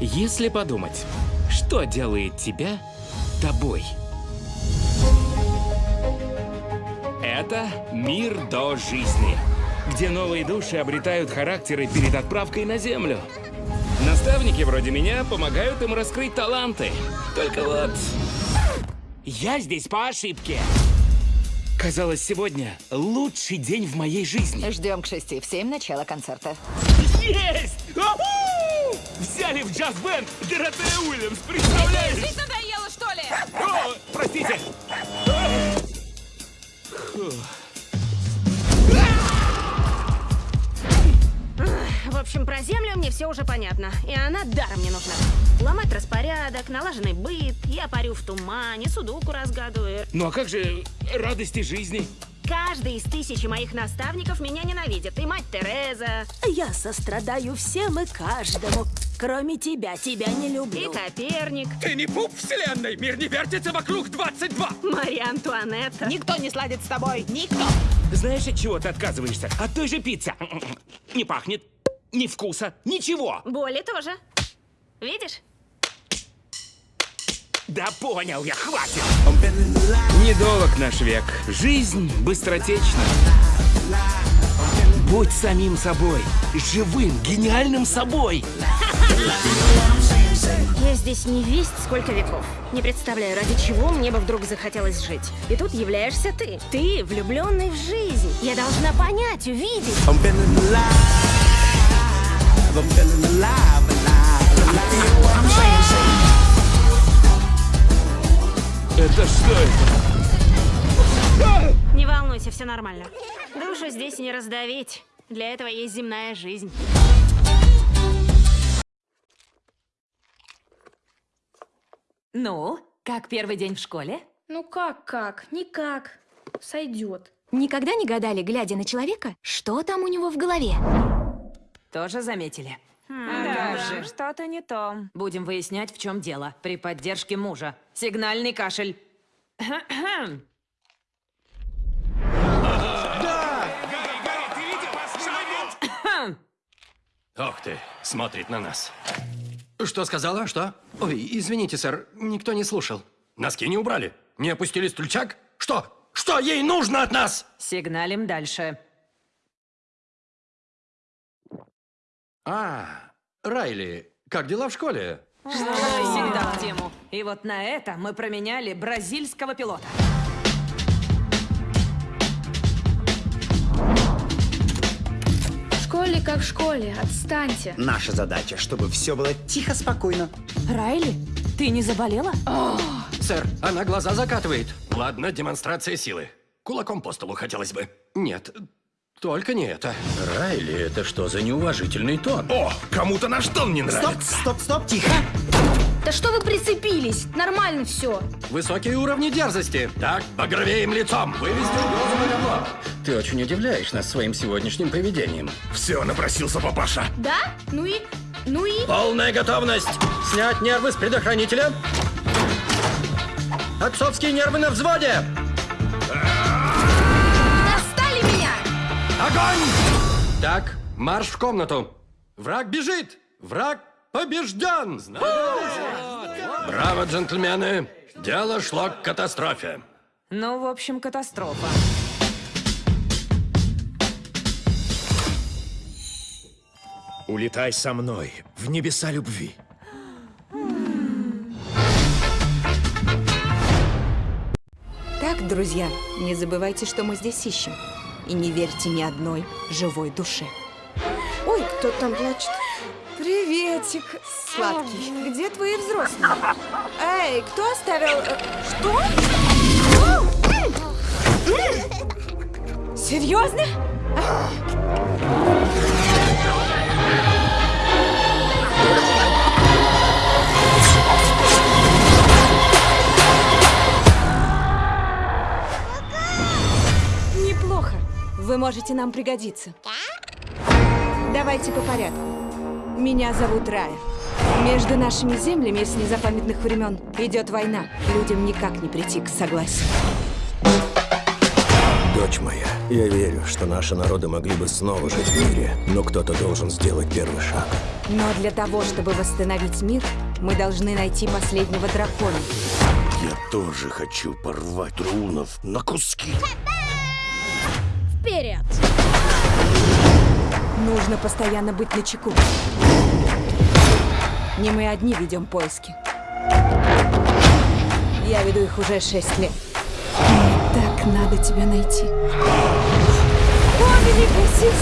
Если подумать, что делает тебя тобой? Это мир до жизни, где новые души обретают характеры перед отправкой на Землю. Наставники вроде меня помогают им раскрыть таланты. Только вот... Я здесь по ошибке. Казалось, сегодня лучший день в моей жизни. Ждем к шести в семь начала концерта. Есть! Взяли в джаз-бенд Доротея Уильямс, представляешь? Жизнь надоела, что ли? О, простите. В общем, про землю мне все уже понятно. И она даром не нужна. Ломать распорядок, налаженный быт, я парю в тумане, судоку разгадываю. Ну а как же радости жизни? Каждый из тысячи моих наставников меня ненавидит. И мать Тереза, Я сострадаю всем и каждому. Кроме тебя, тебя не и люблю. Коперник, Ты не пуп вселенной! Мир не вертится вокруг 22! Мария Антуанетта. Никто не сладит с тобой, никто. Знаешь, от чего ты отказываешься? От той же пиццы. Не пахнет, ни вкуса, ничего. Боли тоже. Видишь? Да понял я, хватит! Недолг наш век. Жизнь быстротечна. Будь самим собой. Живым, гениальным собой. Я здесь не весть сколько веков. Не представляю, ради чего мне бы вдруг захотелось жить. И тут являешься ты. Ты, влюбленный в жизнь. Я должна понять, увидеть. Это что это? Не волнуйся, все нормально. Душу здесь не раздавить. Для этого есть земная жизнь. Ну, как первый день в школе? Ну как-как? Никак. Сойдет. Никогда не гадали, глядя на человека, что там у него в голове? Тоже заметили. Да, что-то не то. Будем выяснять, в чем дело. При поддержке мужа. Сигнальный кашель. Ох ты, смотрит на нас. Что сказала? Что? Ой, извините, сэр, никто не слушал. Носки не убрали? Не опустили стульчак? Что? Что ей нужно от нас? Сигналим дальше. А, Райли, как дела в школе? Всегда в тему. И вот на это мы променяли бразильского пилота. Школе как в школе. Отстаньте. Наша задача, чтобы все было тихо, спокойно. Райли, ты не заболела? Сэр, она глаза закатывает. Ладно, демонстрация силы. Кулаком по столу хотелось бы. Нет, только не это. Райли, это что за неуважительный тон? О, кому-то наш тон не Стоп, стоп, стоп, тихо. Да что вы прицепились? Нормально все. Высокие уровни дерзости. Так, багровеем лицом. Вывести угрозу на говно. Ты очень удивляешь нас своим сегодняшним поведением. Все, напросился папаша. Да? Ну и... Ну и... Полная готовность. Снять нервы с предохранителя. Отцовские нервы на взводе. Достали меня! Огонь! Так, марш в комнату. Враг бежит. Враг побежден. Браво, джентльмены. Дело шло к катастрофе. Ну, в общем, катастрофа. Улетай со мной в небеса любви. Так, друзья, не забывайте, что мы здесь ищем. И не верьте ни одной живой душе. Ой, кто там плачет? Приветик, сладкий. Где твои взрослые? Эй, кто оставил... э, Что? Серьезно? Неплохо. Вы можете нам пригодиться. Давайте по порядку. Меня зовут Рая. Между нашими землями с незапамятных времен идет война. Людям никак не прийти к согласию. Дочь моя, я верю, что наши народы могли бы снова жить в мире, но кто-то должен сделать первый шаг. Но для того, чтобы восстановить мир, мы должны найти последнего дракона. Я тоже хочу порвать рунов на куски. Вперед! Нужно постоянно быть начеку. Не мы одни ведем поиски. Я веду их уже шесть лет. Мне так надо тебя найти. О, великая!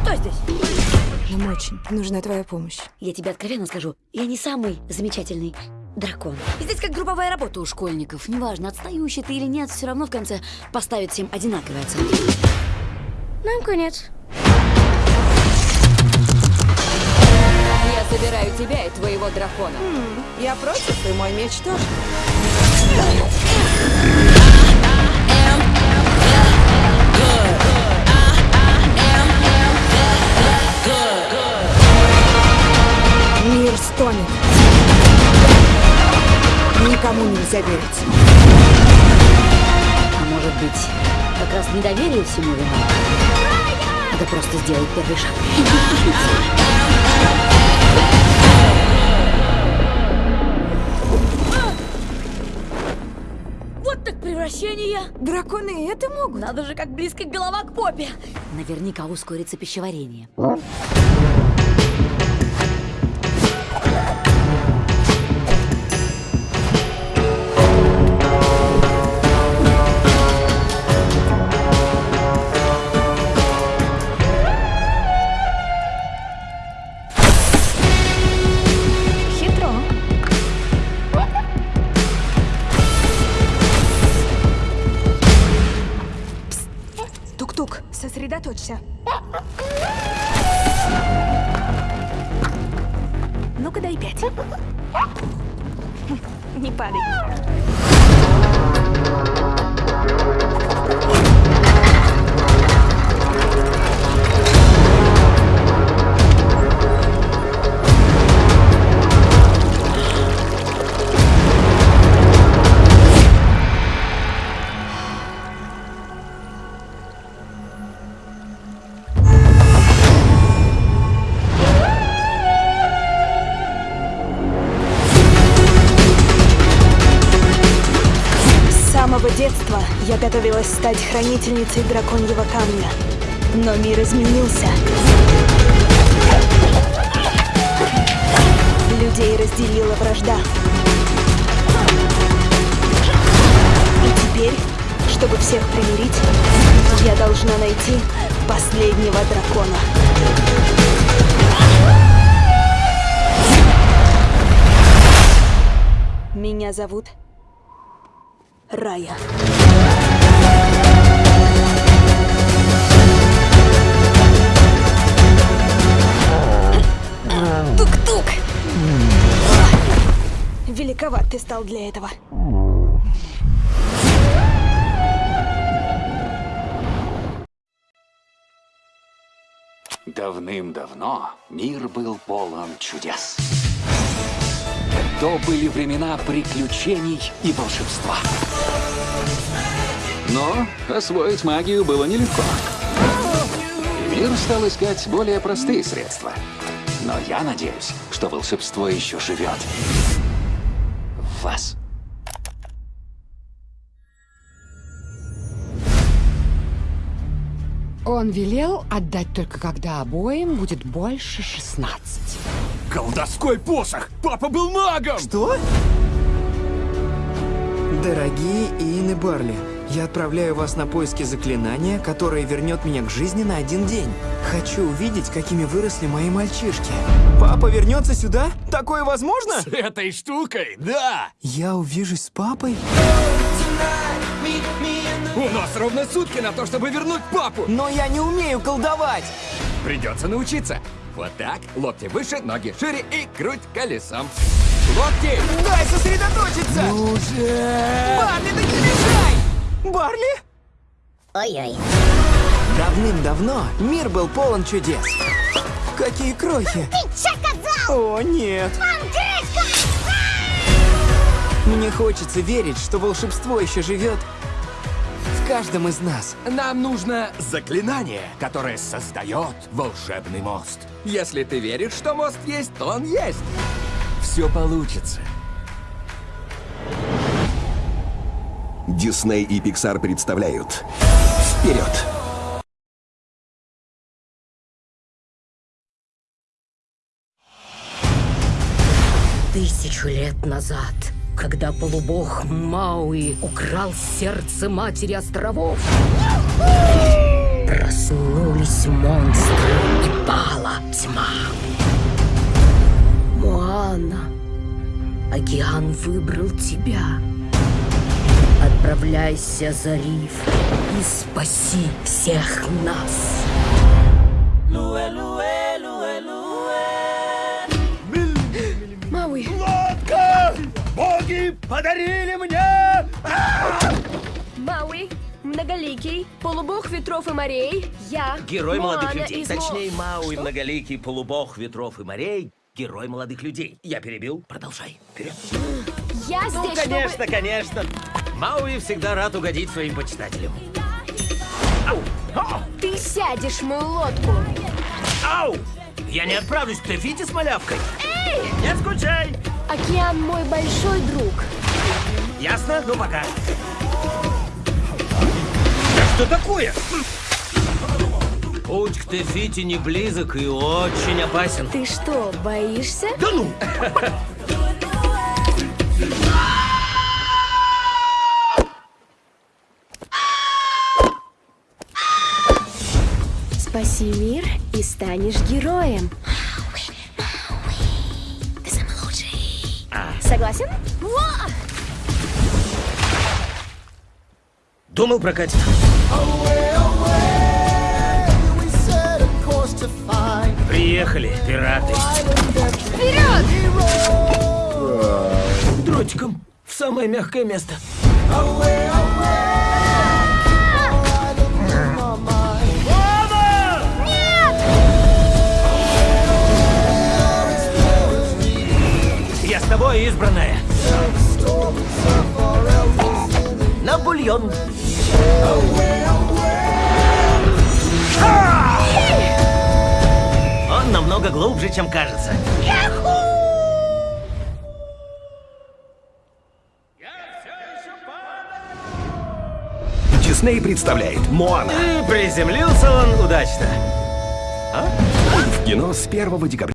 Кто здесь? Нам очень нужна твоя помощь. Я тебе откровенно скажу, я не самый замечательный дракон. Здесь как групповая работа у школьников. Неважно, отстающий ты или нет, все равно в конце поставят всем одинаковые оценки. Нам конец. Забираю тебя и твоего дракона. я против, и мой меч тоже. Мир стонет. Никому нельзя верить. А может быть, как раз недоверие всему виной? Надо просто сделать первый шаг. Превращение! Драконы это могут. Надо же, как близко голова к попе! Наверняка ускорится пищеварение. Сосредоточься. Ну-ка дай пять. Не падай. Готовилась стать хранительницей драконьего камня. Но мир изменился. Людей разделила вражда. И теперь, чтобы всех примирить, я должна найти последнего дракона. Меня зовут Рая. Тук-тук! Великоват ты стал для этого. Давным-давно мир был полон чудес. То были времена приключений и волшебства. Но освоить магию было нелегко. Мир стал искать более простые средства. Но я надеюсь, что волшебство еще живет в вас. Он велел отдать только когда обоим будет больше 16. Колдовской посох! Папа был магом! Что? Дорогие Иэн и Барли, я отправляю вас на поиски заклинания, которое вернет меня к жизни на один день. Хочу увидеть, какими выросли мои мальчишки. Папа вернется сюда? Такое возможно? С этой штукой, да! Я увижусь с папой? У нас ровно сутки на то, чтобы вернуть папу! Но я не умею колдовать! Придется научиться. Вот так, локти выше, ноги шире и круть колесом. Локти! Дай сосредоточиться! Ну же! Барли, да не мешай! Барли? Ой-ой. Давным-давно мир был полон чудес. Какие крохи! О, нет! Мне хочется верить, что волшебство еще живет в каждом из нас. Нам нужно заклинание, которое создает волшебный мост. Если ты веришь, что мост есть, то он есть. Все получится. Дисней и Pixar представляют Вперед! Тысячу лет назад, когда полубог Мауи украл сердце матери островов, проснулись монстры и пала тьма. Моана, океан выбрал тебя. Отправляйся за риф и спаси всех нас. Мауи. Лодка! Боги подарили мне! Мауи, многоликий, полубог ветров и морей, я, Герой молодых Моана людей. из Точнее, Мауи, Что? многоликий полубог ветров и морей. Герой молодых людей. Я перебил. Продолжай. Вперед. Я Ну, здесь, конечно, чтобы... конечно. Мауи всегда рад угодить своим почитателям. Ты сядешь в мою лодку. Ау! Я не отправлюсь к Тефите с малявкой. Эй! Не скучай! Океан мой большой друг. Ясно? Ну, пока. Да что такое? Путь к Тефите не близок и очень опасен. Ты что, боишься? Да ну! Спаси мир и станешь героем. Ты самый лучший. Согласен? Во! Думал прокатит. Приехали, пираты. Вперед! Дротиком в самое мягкое место. Я с тобой, избранная. На бульон. Он намного глубже, чем кажется. Дисней представляет Моана И приземлился он удачно. в кино с 1 декабря.